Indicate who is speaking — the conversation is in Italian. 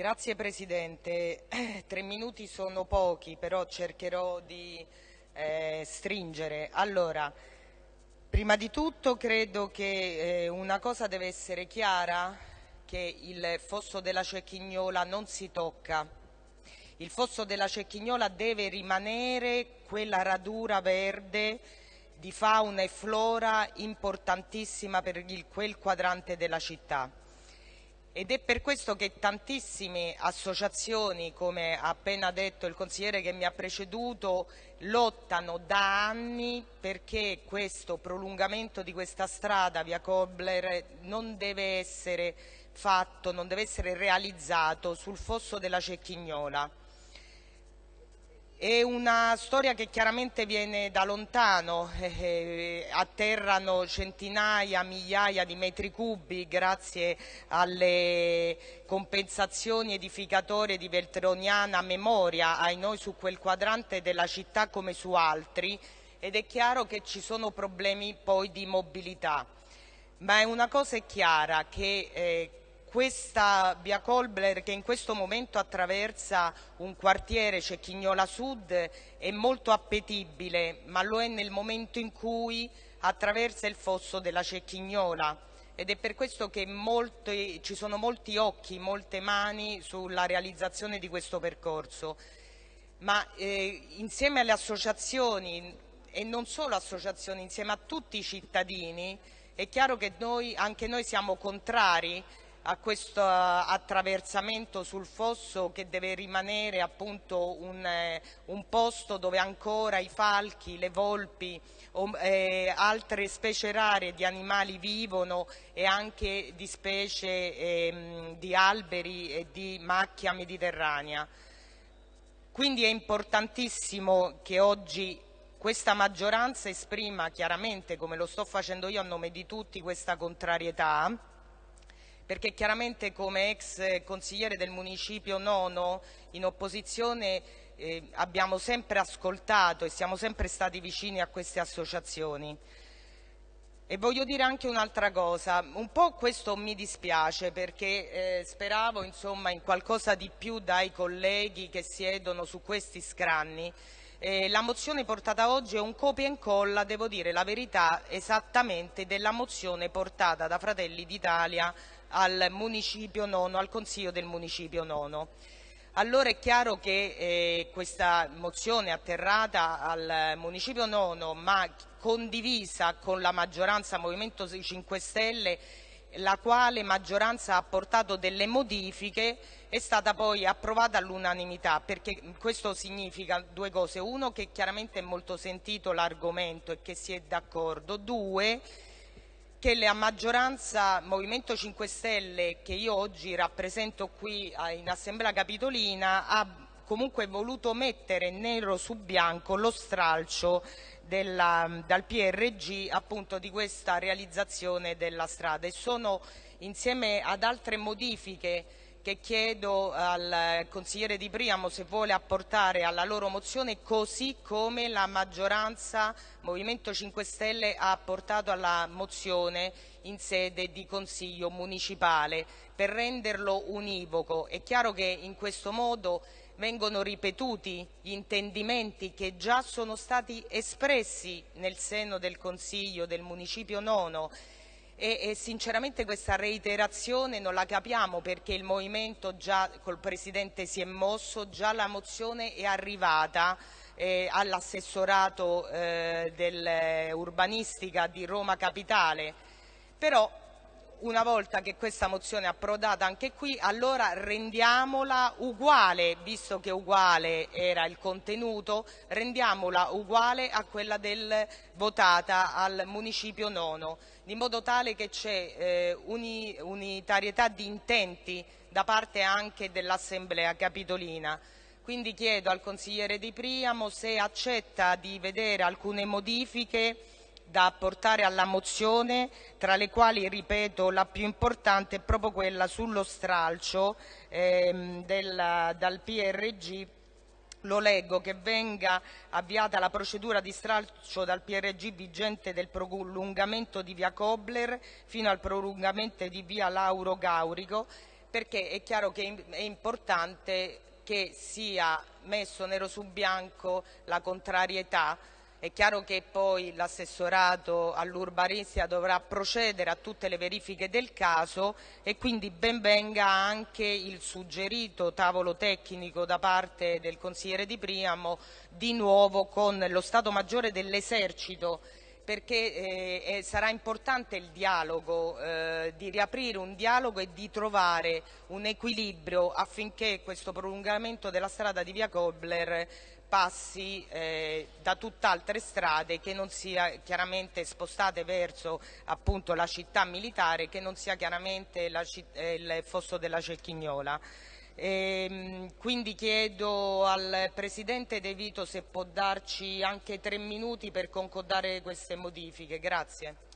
Speaker 1: Grazie Presidente. Tre minuti sono pochi, però cercherò di eh, stringere. Allora, prima di tutto credo che eh, una cosa deve essere chiara, che il fosso della Cecchignola non si tocca. Il fosso della Cecchignola deve rimanere quella radura verde di fauna e flora importantissima per il, quel quadrante della città. Ed è per questo che tantissime associazioni, come ha appena detto il consigliere che mi ha preceduto, lottano da anni perché questo prolungamento di questa strada, via Kobler, non deve essere fatto, non deve essere realizzato sul fosso della Cecchignola. È una storia che chiaramente viene da lontano, eh, eh, atterrano centinaia, migliaia di metri cubi grazie alle compensazioni edificatorie di Veltroniana memoria ai noi su quel quadrante della città come su altri ed è chiaro che ci sono problemi poi di mobilità. Ma è una cosa è chiara che eh, questa via Colbler che in questo momento attraversa un quartiere, Cecchignola Sud, è molto appetibile, ma lo è nel momento in cui attraversa il fosso della Cecchignola ed è per questo che molti, ci sono molti occhi, molte mani sulla realizzazione di questo percorso. Ma eh, insieme alle associazioni e non solo associazioni, insieme a tutti i cittadini, è chiaro che noi, anche noi siamo contrari a questo attraversamento sul fosso che deve rimanere appunto un, eh, un posto dove ancora i falchi, le volpi o eh, altre specie rare di animali vivono e anche di specie eh, di alberi e di macchia mediterranea. Quindi è importantissimo che oggi questa maggioranza esprima chiaramente, come lo sto facendo io a nome di tutti, questa contrarietà perché chiaramente come ex consigliere del municipio nono in opposizione eh, abbiamo sempre ascoltato e siamo sempre stati vicini a queste associazioni. E voglio dire anche un'altra cosa, un po' questo mi dispiace perché eh, speravo insomma, in qualcosa di più dai colleghi che siedono su questi scranni. Eh, la mozione portata oggi è un copia e incolla, devo dire la verità, esattamente della mozione portata da Fratelli d'Italia al municipio nono, al Consiglio del municipio nono. Allora è chiaro che eh, questa mozione atterrata al municipio nono ma condivisa con la maggioranza Movimento 5 Stelle la quale maggioranza ha portato delle modifiche è stata poi approvata all'unanimità perché questo significa due cose uno che chiaramente è molto sentito l'argomento e che si è d'accordo due che la maggioranza Movimento 5 Stelle che io oggi rappresento qui in Assemblea Capitolina ha comunque voluto mettere nero su bianco lo stralcio della, dal PRG appunto di questa realizzazione della strada. E sono insieme ad altre modifiche che chiedo al consigliere Di Priamo se vuole apportare alla loro mozione così come la maggioranza Movimento 5 Stelle ha apportato alla mozione in sede di Consiglio municipale per renderlo univoco. È chiaro che in questo modo vengono ripetuti gli intendimenti che già sono stati espressi nel seno del Consiglio del Municipio Nono e, e, sinceramente questa reiterazione non la capiamo perché il Movimento già col Presidente si è mosso, già la mozione è arrivata eh, all'assessorato eh, dell'urbanistica di Roma Capitale, però una volta che questa mozione è approdata anche qui, allora rendiamola uguale, visto che uguale era il contenuto, rendiamola uguale a quella del, votata al municipio nono, di modo tale che c'è eh, uni, unitarietà di intenti da parte anche dell'Assemblea Capitolina. Quindi chiedo al consigliere Di Priamo se accetta di vedere alcune modifiche da apportare alla mozione, tra le quali, ripeto, la più importante è proprio quella sullo stralcio ehm, della, dal PRG lo leggo, che venga avviata la procedura di stralcio dal PRG vigente del prolungamento di via Kobler fino al prolungamento di via Lauro Gaurico perché è chiaro che è importante che sia messo nero su bianco la contrarietà è chiaro che poi l'assessorato all'urbanistica dovrà procedere a tutte le verifiche del caso e quindi ben venga anche il suggerito tavolo tecnico da parte del consigliere Di Priamo di nuovo con lo Stato Maggiore dell'Esercito perché eh, sarà importante il dialogo, eh, di riaprire un dialogo e di trovare un equilibrio affinché questo prolungamento della strada di via Kobler passi eh, da tutt'altre strade che non sia chiaramente spostate verso appunto, la città militare che non sia chiaramente la, eh, il fosso della Cecchignola. E, ehm, quindi chiedo al Presidente De Vito se può darci anche tre minuti per concordare queste modifiche. Grazie.